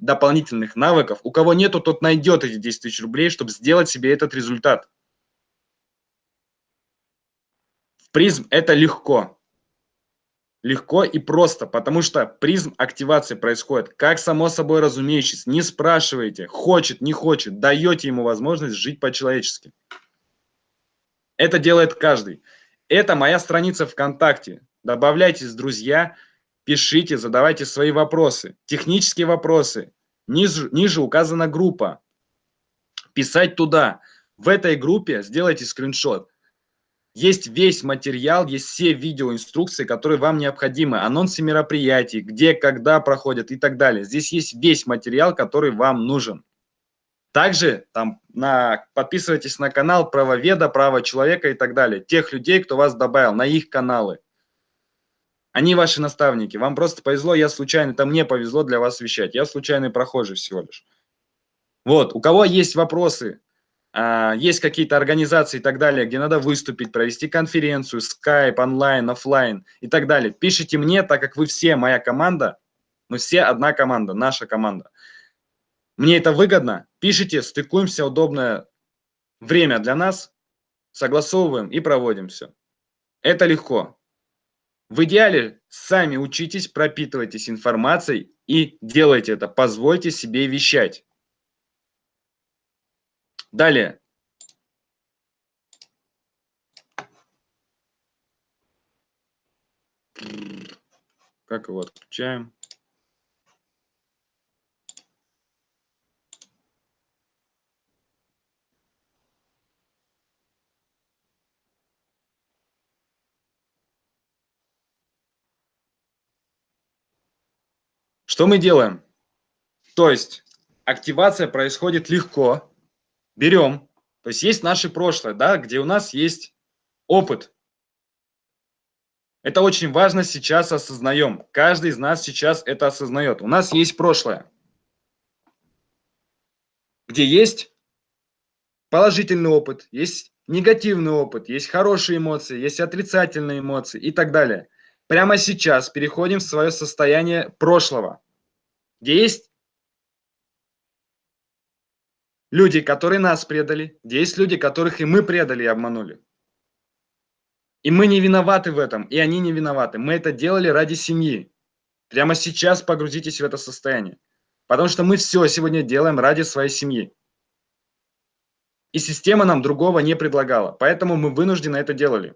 дополнительных навыков, у кого нету, тот найдет эти 10 тысяч рублей, чтобы сделать себе этот результат. В призм это легко. Легко и просто, потому что призм активации происходит, как само собой разумеющееся. Не спрашивайте, хочет, не хочет, даете ему возможность жить по-человечески. Это делает каждый. Это моя страница ВКонтакте. Добавляйтесь, друзья, пишите, задавайте свои вопросы. Технические вопросы. Ниже, ниже указана группа. Писать туда. В этой группе сделайте скриншот. Есть весь материал, есть все видеоинструкции, которые вам необходимы. Анонсы мероприятий, где, когда проходят и так далее. Здесь есть весь материал, который вам нужен. Также там на, подписывайтесь на канал правоведа, право человека и так далее. Тех людей, кто вас добавил, на их каналы. Они ваши наставники. Вам просто повезло, я случайно, это мне повезло для вас вещать. Я случайный прохожий всего лишь. Вот, у кого есть вопросы, а, есть какие-то организации и так далее, где надо выступить, провести конференцию, скайп, онлайн, офлайн и так далее, пишите мне, так как вы все моя команда, мы все одна команда, наша команда. Мне это выгодно, пишите, стыкуемся, удобное время для нас, согласовываем и проводим все. Это легко. В идеале сами учитесь, пропитывайтесь информацией и делайте это. Позвольте себе вещать. Далее. Как его отключаем? Что мы делаем? То есть активация происходит легко. Берем, то есть есть наше прошлое, да, где у нас есть опыт. Это очень важно сейчас осознаем. Каждый из нас сейчас это осознает. У нас есть прошлое, где есть положительный опыт, есть негативный опыт, есть хорошие эмоции, есть отрицательные эмоции и так далее. Прямо сейчас переходим в свое состояние прошлого где есть люди, которые нас предали, где есть люди, которых и мы предали и обманули. И мы не виноваты в этом, и они не виноваты. Мы это делали ради семьи. Прямо сейчас погрузитесь в это состояние. Потому что мы все сегодня делаем ради своей семьи. И система нам другого не предлагала. Поэтому мы вынуждены это делали.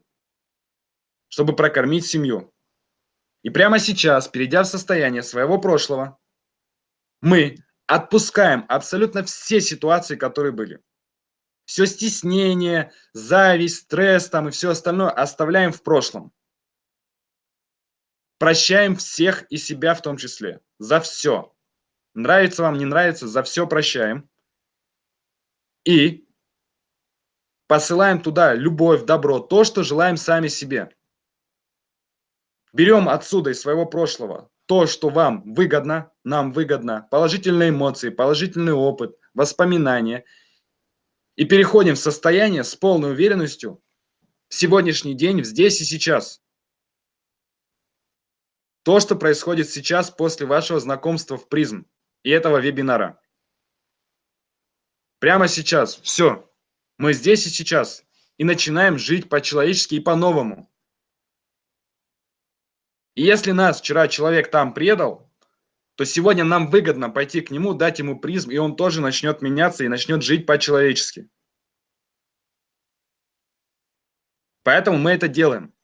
Чтобы прокормить семью. И прямо сейчас, перейдя в состояние своего прошлого, мы отпускаем абсолютно все ситуации, которые были. Все стеснение, зависть, стресс там и все остальное оставляем в прошлом. Прощаем всех и себя в том числе. За все. Нравится вам, не нравится, за все прощаем. И посылаем туда любовь, добро, то, что желаем сами себе. Берем отсюда из своего прошлого то, что вам выгодно, нам выгодно, положительные эмоции, положительный опыт, воспоминания. И переходим в состояние с полной уверенностью в сегодняшний день, здесь и сейчас. То, что происходит сейчас после вашего знакомства в призм и этого вебинара. Прямо сейчас. Все. Мы здесь и сейчас. И начинаем жить по-человечески и по-новому. И если нас вчера человек там предал, то сегодня нам выгодно пойти к нему, дать ему призм, и он тоже начнет меняться и начнет жить по-человечески. Поэтому мы это делаем.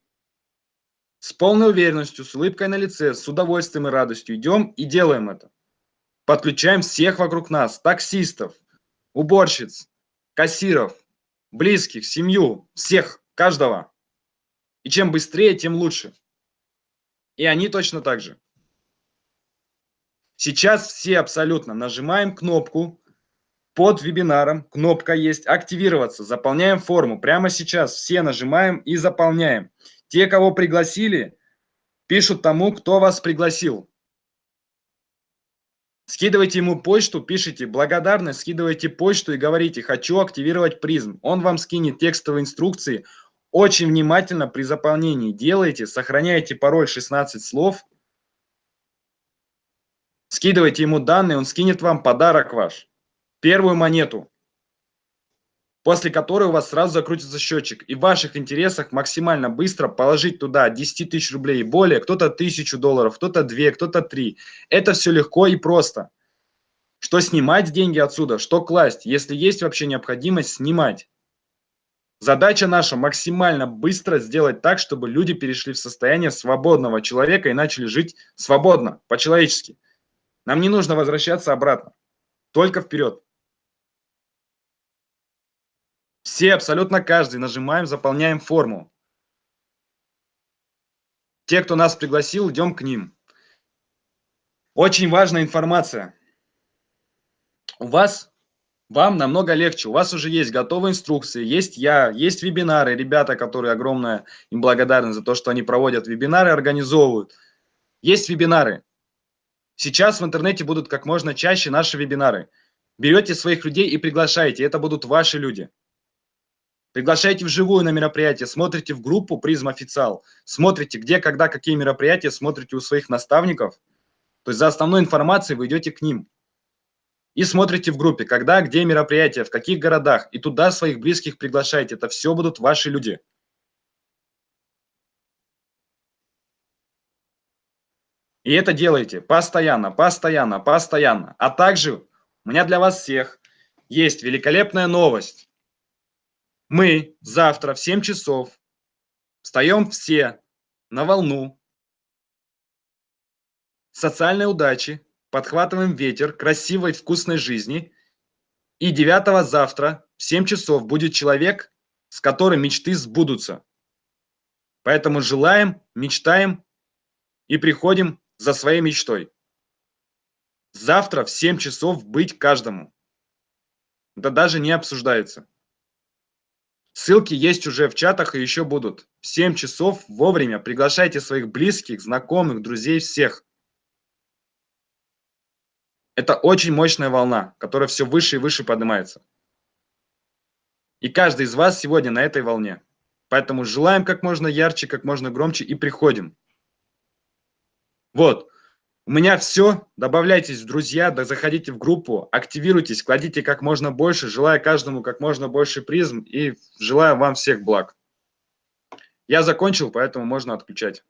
С полной уверенностью, с улыбкой на лице, с удовольствием и радостью идем и делаем это. Подключаем всех вокруг нас, таксистов, уборщиц, кассиров, близких, семью, всех, каждого. И чем быстрее, тем лучше. И они точно так же. Сейчас все абсолютно нажимаем кнопку под вебинаром. Кнопка есть «Активироваться». Заполняем форму. Прямо сейчас все нажимаем и заполняем. Те, кого пригласили, пишут тому, кто вас пригласил. Скидывайте ему почту, пишите благодарность, скидывайте почту и говорите «Хочу активировать призм». Он вам скинет текстовые инструкции, очень внимательно при заполнении делайте, сохраняйте пароль 16 слов, скидывайте ему данные, он скинет вам подарок ваш, первую монету, после которой у вас сразу закрутится счетчик. И в ваших интересах максимально быстро положить туда 10 тысяч рублей и более, кто-то 1000 долларов, кто-то 2, кто-то 3. Это все легко и просто. Что снимать деньги отсюда, что класть, если есть вообще необходимость снимать. Задача наша максимально быстро сделать так, чтобы люди перешли в состояние свободного человека и начали жить свободно, по-человечески. Нам не нужно возвращаться обратно, только вперед. Все, абсолютно каждый, нажимаем, заполняем форму. Те, кто нас пригласил, идем к ним. Очень важная информация. У вас вам намного легче. У вас уже есть готовые инструкции, есть я, есть вебинары, ребята, которые огромное им благодарны за то, что они проводят вебинары, организовывают. Есть вебинары. Сейчас в интернете будут как можно чаще наши вебинары. Берете своих людей и приглашаете, это будут ваши люди. Приглашайте вживую на мероприятие, смотрите в группу «Призм Официал», смотрите, где, когда, какие мероприятия, смотрите у своих наставников. То есть за основной информацией вы идете к ним и смотрите в группе, когда, где мероприятия, в каких городах, и туда своих близких приглашайте. Это все будут ваши люди. И это делайте постоянно, постоянно, постоянно. А также у меня для вас всех есть великолепная новость. Мы завтра в 7 часов встаем все на волну социальной удачи, подхватываем ветер красивой вкусной жизни. И 9 завтра в 7 часов будет человек, с которым мечты сбудутся. Поэтому желаем, мечтаем и приходим за своей мечтой. Завтра в 7 часов быть каждому. Это даже не обсуждается. Ссылки есть уже в чатах и еще будут. В 7 часов вовремя приглашайте своих близких, знакомых, друзей, всех. Это очень мощная волна, которая все выше и выше поднимается. И каждый из вас сегодня на этой волне. Поэтому желаем как можно ярче, как можно громче и приходим. Вот. У меня все. Добавляйтесь в друзья, да заходите в группу, активируйтесь, кладите как можно больше. Желаю каждому как можно больше призм и желаю вам всех благ. Я закончил, поэтому можно отключать.